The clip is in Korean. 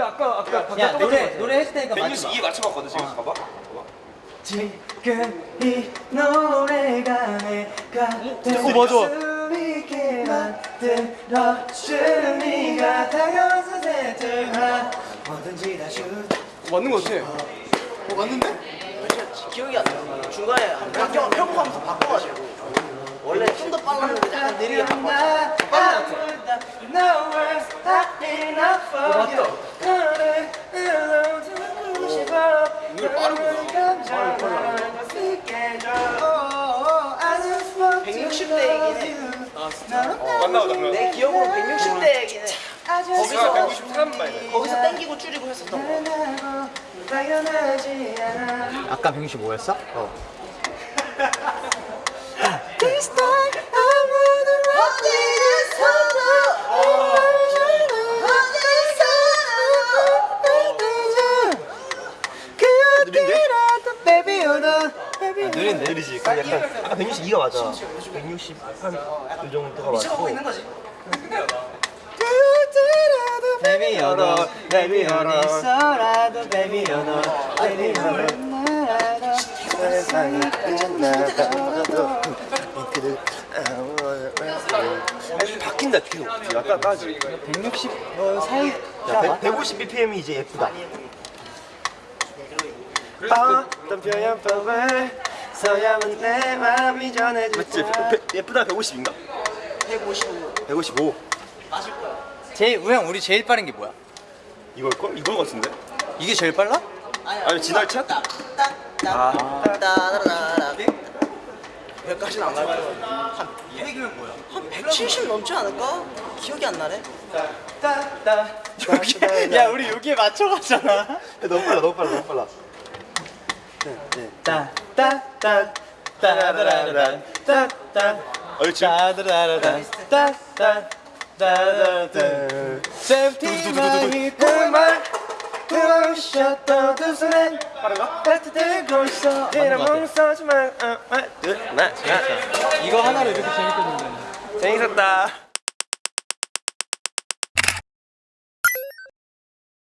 근데 아까 아까 야 노래 노래 했을 테니까 맞춰 162 맞춰봤거든 지금 봐봐 지금 이 노래가 내가 어, 맞아. 있게 만들어주는 네가 다가와서 새들아 뭐든지 다 슛. 맞는 거 같아 어 맞는데? 기억이 안 나. 중간에 바뀌어 평가하면서 바꿔가지고 원래 좀 더 빨랐는데 약간 느리게 바꿨 내 기억으로 160대이긴 해. 내가 거기서 193 말이야 거기서 땡기고 줄이고 했었던 거. 아까 165였어? 어 baby you're 느린데? 느리지. 그 약간 아까 162가 맞아. 160한 이 정도가 미쳐가고 맞고 있는 거지. Baby you're the Baby 어디서라도 Baby you're the Baby you're the 세상이 끝나가도 아니 바뀐다 계속 아까까지. 160 어, 사이 야, 150 bpm이 이제 예쁘다 어떤 표현법을 써야만 내 마음이 전해질 맞지? 배- 예쁘다 150인가? 155. 155 맞을 거야. 제일 우영 우리 제일 빠른 게 뭐야? 이걸걸? 이걸 같은데? 이게 제일 빨라? 아니 지날차? 따따따따따따따 몇까지는 안갈 거야. 한 100이면 뭐야? 한 170 넘지 않을까? 기억이 안 나네. 여기 야 우리 여기에 맞춰 갔잖아 너무 빨라 너무 빨라 너무 빨라 어 넷. 이거 하나로 이렇게 재밌거든요 재밌었다